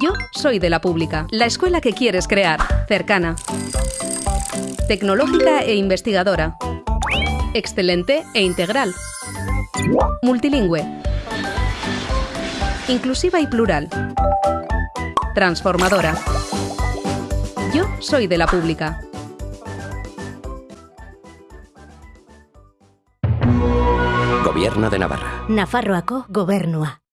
Yo soy de la pública, la escuela que quieres crear, cercana, tecnológica e investigadora, excelente e integral, multilingüe, inclusiva y plural, transformadora. Yo soy de la pública. Gobierno de Navarra. Nafarroaco gobernua.